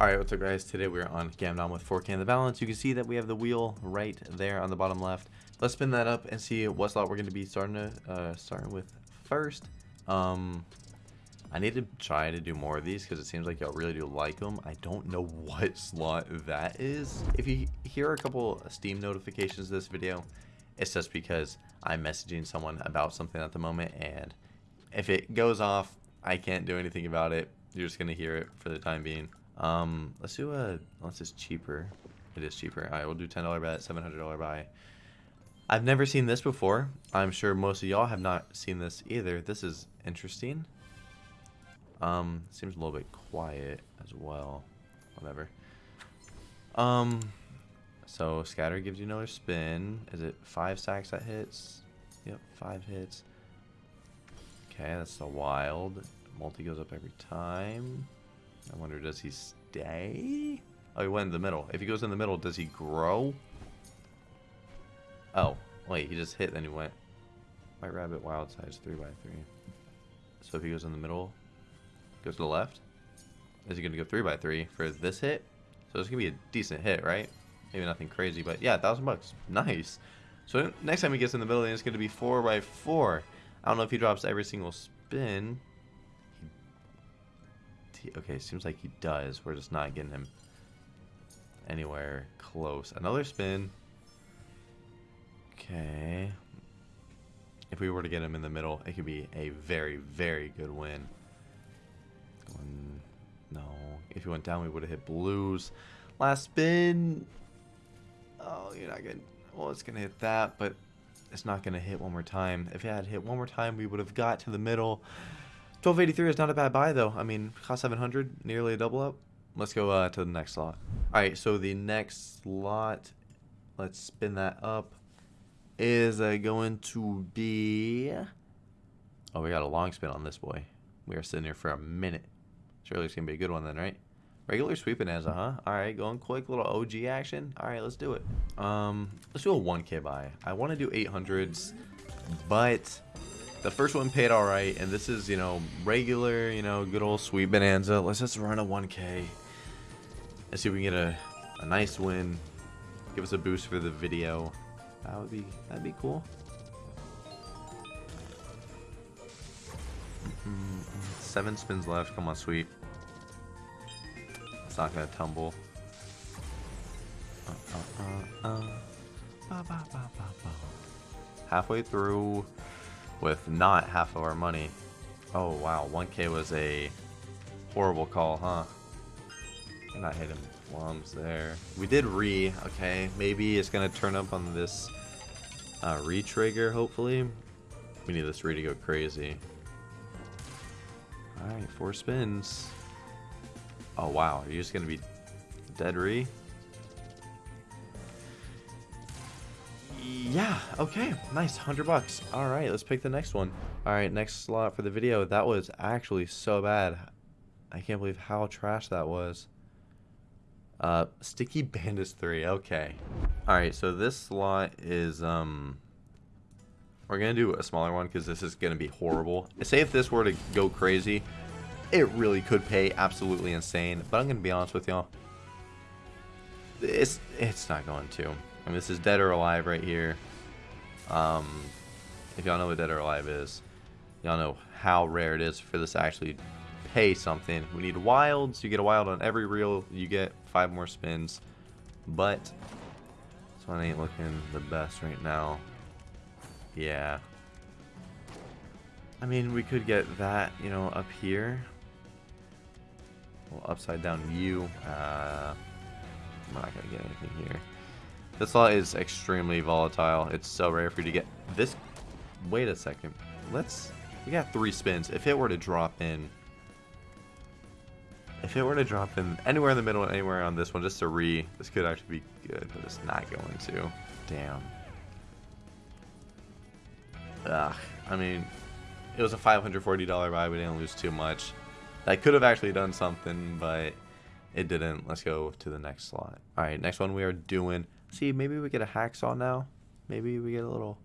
Alright, what's up guys? Today we're on Gamdom with 4K in the balance. You can see that we have the wheel right there on the bottom left. Let's spin that up and see what slot we're going to be starting to, uh, starting with first. Um, I need to try to do more of these because it seems like y'all really do like them. I don't know what slot that is. If you hear a couple Steam notifications this video, it's just because I'm messaging someone about something at the moment and if it goes off, I can't do anything about it. You're just going to hear it for the time being. Um, let's do a, unless it's cheaper. It is cheaper. Right, we'll do $10 bet, $700 buy. I've never seen this before. I'm sure most of y'all have not seen this either. This is interesting. Um, seems a little bit quiet as well. Whatever. Um, so scatter gives you another spin. Is it five stacks that hits? Yep, five hits. Okay, that's the wild. Multi goes up every time. I wonder, does he stay? Oh, he went in the middle. If he goes in the middle, does he grow? Oh, wait, he just hit, then he went. White rabbit, wild size, 3 by 3 So if he goes in the middle, goes to the left, is he going to go 3 by 3 for this hit? So it's going to be a decent hit, right? Maybe nothing crazy, but yeah, 1000 bucks. Nice. So next time he gets in the middle, it's going to be 4 by 4 I don't know if he drops every single spin okay, seems like he does. We're just not getting him anywhere close. Another spin. Okay. If we were to get him in the middle, it could be a very, very good win. Going, no. If he went down, we would have hit blues. Last spin. Oh, you're not to... Well, it's going to hit that, but it's not going to hit one more time. If it had hit one more time, we would have got to the middle. 1283 is not a bad buy though. I mean, cost 700, nearly a double up. Let's go uh, to the next slot. All right, so the next slot, let's spin that up, is uh, going to be... Oh, we got a long spin on this boy. We are sitting here for a minute. Surely it's going to be a good one then, right? Regular sweeping as a huh? All right, going quick, little OG action. All right, let's do it. Um, let's do a 1K buy. I want to do 800s, but the first one paid all right, and this is, you know, regular, you know, good old sweet bonanza. Let's just run a 1K. Let's see if we can get a, a nice win. Give us a boost for the video. That would be, that'd be cool. Seven spins left. Come on, sweet. It's not gonna tumble. Uh, uh, uh, Halfway through with not half of our money. Oh wow, 1k was a horrible call, huh? And I'm not hitting plums there. We did re, okay. Maybe it's gonna turn up on this uh, re-trigger, hopefully. We need this re to go crazy. Alright, four spins. Oh wow, are you just gonna be dead re? Yeah, okay, nice, 100 bucks. All right, let's pick the next one. All right, next slot for the video. That was actually so bad. I can't believe how trash that was. Uh, Sticky Bandits 3, okay. All right, so this slot is, um, we're to do a smaller one because this is to be horrible. Say if this were to go crazy, it really could pay absolutely insane. But I'm to be honest with y'all. It's, it's not going to. Mean, this is Dead or Alive right here. Um, if y'all know what Dead or Alive is, y'all know how rare it is for this to actually pay something. We need wilds. You get a wild on every reel. You get five more spins. But this one ain't looking the best right now. Yeah. I mean, we could get that, you know, up here. upside down U. Uh, I'm not going to get anything here. This slot is extremely volatile. It's so rare for you to get this. Wait a second. Let's. We got three spins. If it were to drop in. If it were to drop in anywhere in the middle, anywhere on this one, just to re, this could actually be good, but it's not going to. Damn. Ugh. I mean, it was a $540 buy. We didn't lose too much. That could have actually done something, but it didn't. Let's go to the next slot. All right, next one we are doing See, maybe we get a hacksaw now. Maybe we get a little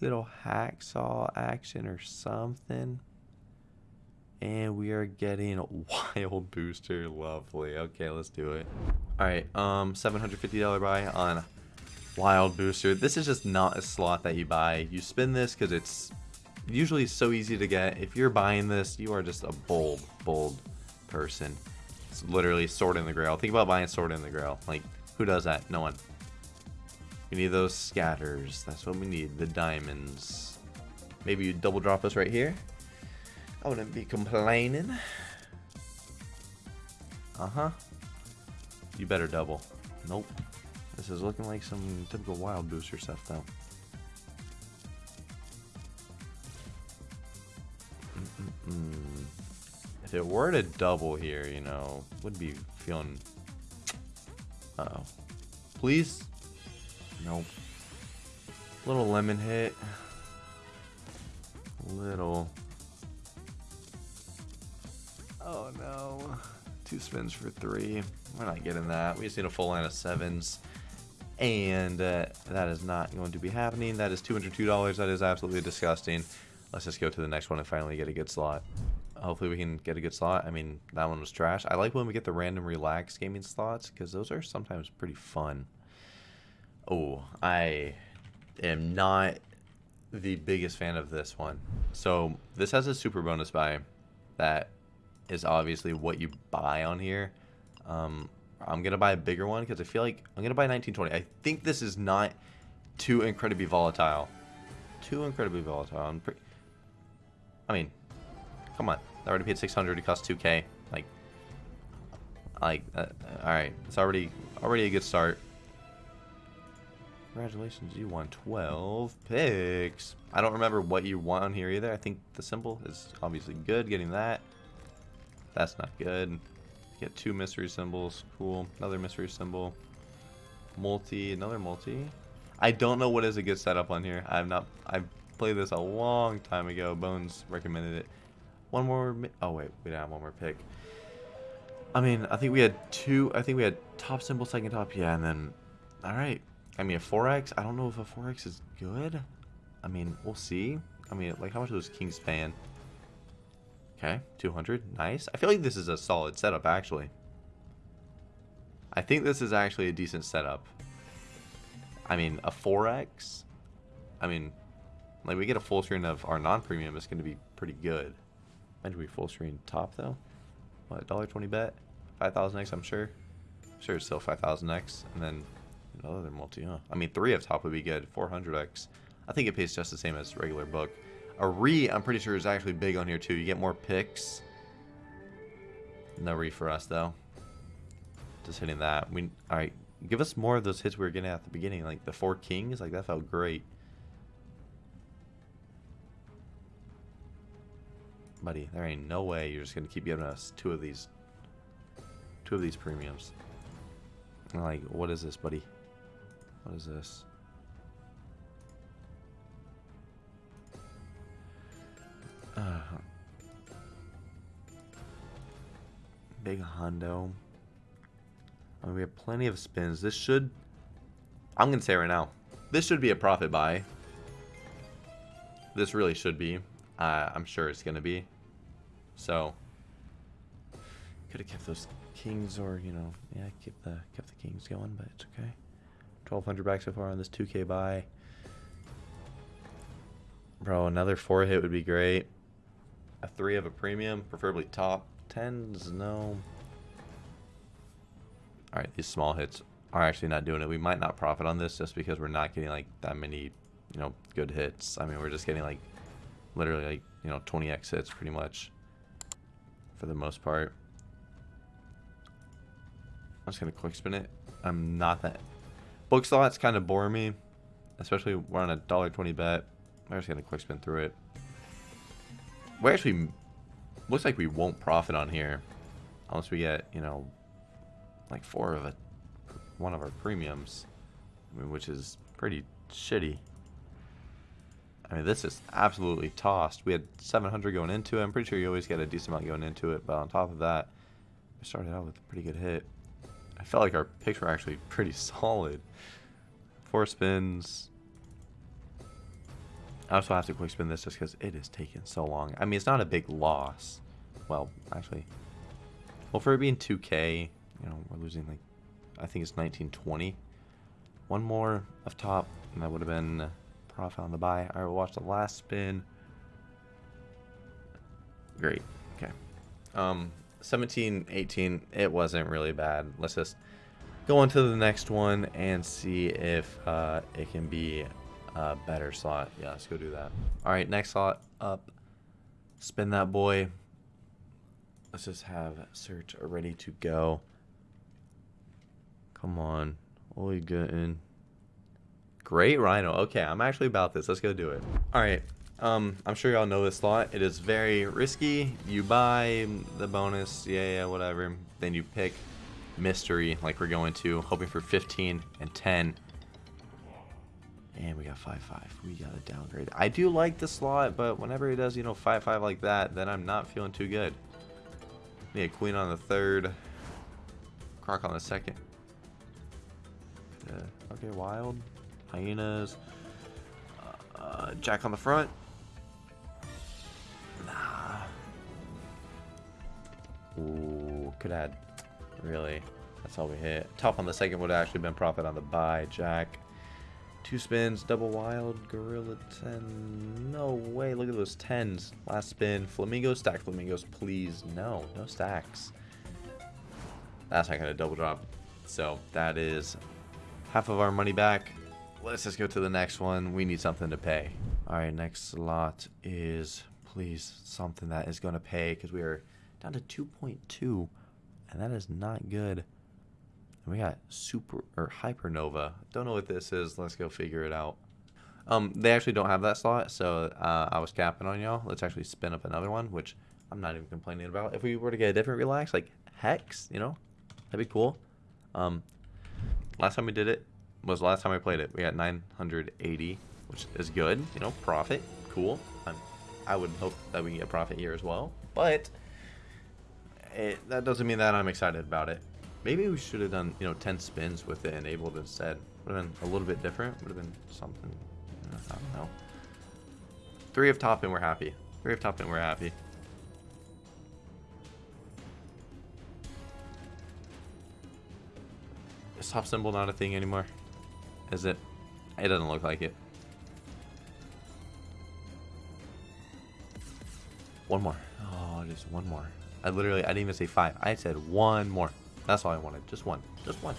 little hacksaw action or something. And we are getting Wild Booster. Lovely. Okay, let's do it. Alright, um, $750 buy on Wild Booster. This is just not a slot that you buy. You spin this because it's usually so easy to get. If you're buying this, you are just a bold, bold person. It's literally Sword in the Grail. Think about buying Sword in the Grail. Like, who does that? No one. We need those scatters. That's what we need. The diamonds. Maybe you double drop us right here. I wouldn't be complaining. Uh-huh. You better double. Nope. This is looking like some typical wild booster stuff, though. Mm -mm -mm. If it were to double here, you know, would be feeling... Uh oh Please? Nope. Little lemon hit. Little. Oh no. Two spins for three. We're not getting that. We just need a full line of sevens. And uh, that is not going to be happening. That is $202. That is absolutely disgusting. Let's just go to the next one and finally get a good slot. Hopefully we can get a good slot. I mean, that one was trash. I like when we get the random relax gaming slots because those are sometimes pretty fun. Oh, I am not the biggest fan of this one. So this has a super bonus buy that is obviously what you buy on here. Um, I'm going to buy a bigger one because I feel like I'm going to buy 1920. I think this is not too incredibly volatile. Too incredibly volatile. I mean, come on. I already paid 600. It costs 2k. Like, like, uh, all right. It's already already a good start. Congratulations, you won 12 picks. I don't remember what you won here either. I think the symbol is obviously good, getting that. That's not good. Get two mystery symbols. Cool. Another mystery symbol. Multi. Another multi. I don't know what is a good setup on here. I've not... I've played this a long time ago. Bones recommended it. One more... Oh, wait. We don't have one more pick. I mean, I think we had two... I think we had top symbol, second top. Yeah, and then... Alright. I mean, a 4x? I don't know if a 4x is good. I mean, we'll see. I mean, like, how much was King's paying? Okay, 200. Nice. I feel like this is a solid setup, actually. I think this is actually a decent setup. I mean, a 4x? I mean, like, we get a full screen of our non-premium, it's going to be pretty good. Imagine we full screen top, though. What, $1.20 bet? 5,000x, I'm sure. I'm sure it's still 5,000x. And then another multi, huh? I mean, 3 of top would be good. 400x. I think it pays just the same as regular book. A re, I'm pretty sure, is actually big on here too. You get more picks. No re for us though. Just hitting that. We all right. Give us more of those hits we were getting at the beginning, like the four kings. Like that felt great. Buddy, there ain't no way you're just gonna keep giving us two of these, two of these premiums. Like, what is this, buddy? What is this? Uh, big Hondo. We have plenty of spins. This should... I'm going to say right now. This should be a profit buy. This really should be. Uh, I'm sure it's going to be. So... Could have kept those kings or, you know... Yeah, keep the, kept the kings going, but it's okay. 1200 back so far on this 2k buy. Bro, another 4 hit would be great a three of a premium, preferably top. Tens, no. Alright, these small hits are actually not doing it. We might not profit on this just because we're not getting like that many, you know, good hits. I mean, we're just getting like literally like, you know, 20x hits pretty much for the most part. I'm just going to quick spin it. I'm not that... Book slots kind of bore me, especially we're on a $1.20 bet. I'm just to quick spin through it. We actually looks like we won't profit on here unless we get you know like four of a one of our premiums I mean, which is pretty shitty. I mean this is absolutely tossed. We had 700 going into it. I'm pretty sure you always get a decent amount going into it but on top of that we started out with a pretty good hit I felt like our picks were actually pretty solid four spins I also have to quick spin this just because it is taking so long. I mean, it's not a big loss. well, actually, well, for it being 2K, you know, we're losing like, I think it's 1920. One more up top, and that would have been profit on the buy. All right, we'll watch the last spin. Great. Okay. Um, 17, 18, it wasn't really bad. Let's just go on to the next one and see if uh, it can be a better slot. Yeah, let's go do that. All right, next slot up. Spin that boy. Let's just have search ready to go. Come on. What are getting? Great Rhino. Okay, I'm actually about this. Let's go do it. All right. Um, I'm sure y'all know this slot. It is very risky. You buy the bonus, yeah, yeah, whatever. Then you pick mystery, like we're going to, hoping for 15 and 10. And we got 5-5. We got a downgrade. I do like the slot, but whenever he does, you know, 5-5 like that, then I'm not feeling too good. Need a queen on the third. Croc on the second. Uh, okay, wild. Hyenas. Uh, uh, Jack on the front. Nah. Ooh, could add. Really? That's all we hit. Top on the second would have actually been profit on the buy. Jack. Two spins, double wild, gorilla 10. No way, look at those 10s. Last spin, flamingo, stack flamingos, please. No, no stacks. That's not going to double drop. So that is half of our money back. Let's just go to the next one. We need something to pay. All right, next slot is please something that is going to pay because we are down to 2.2 and that is not good. We got super or hypernova. Don't know what this is. Let's go figure it out. Um, they actually don't have that slot, so uh, I was capping on y'all. Let's actually spin up another one, which I'm not even complaining about. If we were to get a different relax, like Hex, you know, that'd be cool. Um, last time we did it was the last time I played it. We got 980, which is good. You know, profit, cool. I'm, I would hope that we get a profit here as well, but it, that doesn't mean that I'm excited about it. Maybe we should have done, you know, 10 spins with it enabled instead. Would have been a little bit different. Would have been something. I don't know. Three of top and we're happy. Three of top and we're happy. Is top symbol not a thing anymore? Is it? It doesn't look like it. One more. Oh, just one more. I literally, I didn't even say five. I said one more. That's all I wanted. Just one. Just one.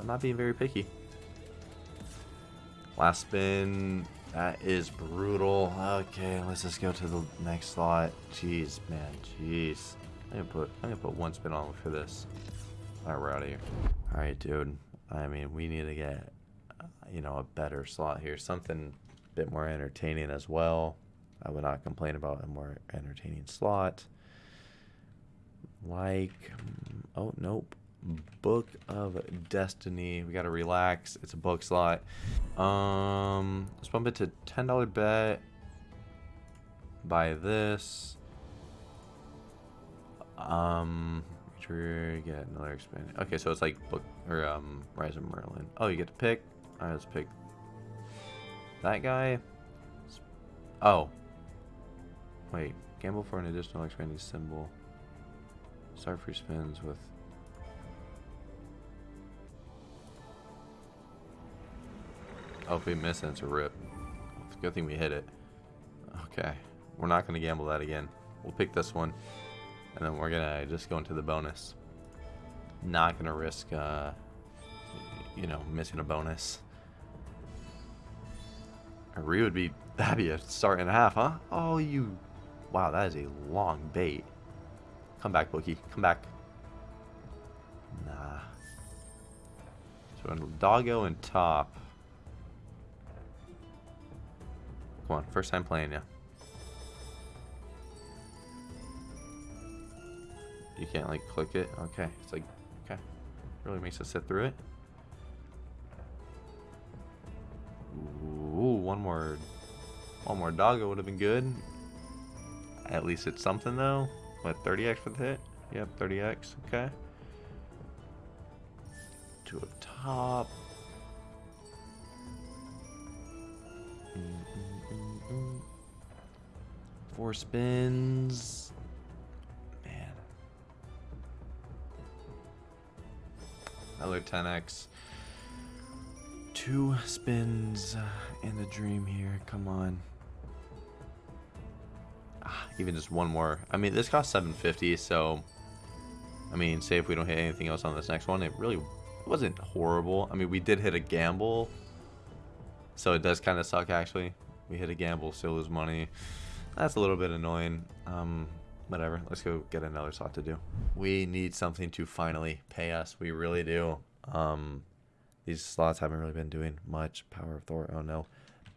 I'm not being very picky. Last spin. That is brutal. Okay, let's just go to the next slot. Jeez, man. Jeez. I'm gonna put I'm gonna put one spin on for this. Alright, we're out of here. Alright, dude. I mean, we need to get you know a better slot here. Something a bit more entertaining as well. I would not complain about a more entertaining slot. Like oh nope. Book of destiny. We gotta relax. It's a book slot. Um let's bump it to ten dollar bet. Buy this. Um get another expand okay so it's like book or um rise of merlin. Oh you get to pick? Right let's pick that guy. Oh wait gamble for an additional expanding symbol Start free spins with Oh, if we miss it, it's a rip. Good thing we hit it. Okay. We're not going to gamble that again. We'll pick this one. And then we're going to just go into the bonus. Not going to risk, uh, you know, missing a bonus. A re would be, that'd be a start and a half, huh? Oh, you, wow, that is a long bait. Come back, bookie. Come back. Nah. So doggo and top. Come on, first time playing ya. You can't like click it. Okay, it's like okay, really makes us sit through it. Ooh, one more, one more doggo would have been good. At least it's something though. What, 30x for the hit? Yep, 30x, okay. To a top. Four spins. Man. Another 10x. Two spins and a dream here. Come on. Even just one more. I mean, this costs 750, so I mean, say if we don't hit anything else on this next one, it really wasn't horrible. I mean, we did hit a gamble, so it does kind of suck actually. We hit a gamble, still lose money. That's a little bit annoying. Um, whatever. Let's go get another slot to do. We need something to finally pay us. We really do. Um, these slots haven't really been doing much. Power of Thor. Oh no.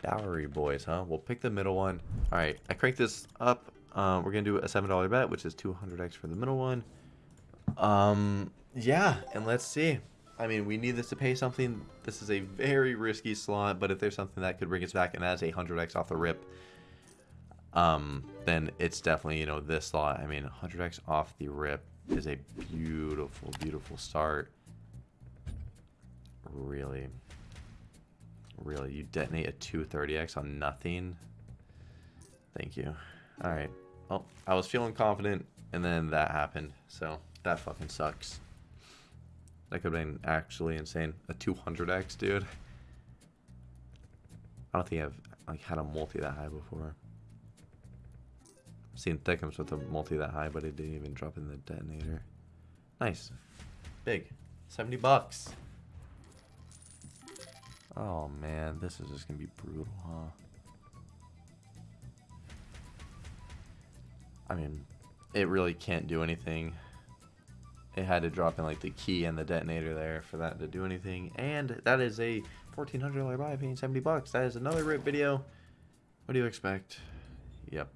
Bowery Boys, huh? We'll pick the middle one. All right, I cranked this up. Uh, we're gonna do a seven dollar bet, which is 200x for the middle one. Um, yeah, and let's see. I mean, we need this to pay something. This is a very risky slot, but if there's something that could bring us back and that's a 100x off the rip, um, then it's definitely, you know, this slot. I mean, 100x off the rip is a beautiful, beautiful start. Really, really, you detonate a 230x on nothing. Thank you. All right. Well, I was feeling confident, and then that happened, so... That fucking sucks. That could have been actually insane. A 200x, dude. I don't think I've like had a multi that high before. I've seen Thickums with a multi that high, but it didn't even drop in the detonator. Nice. Big. 70 bucks. Oh man, this is just gonna be brutal, huh? I mean, it really can't do anything it had to drop in like the key and the detonator there for that to do anything. And that is a $1,400 buy paying 70 bucks. That is another rip video. What do you expect? Yep.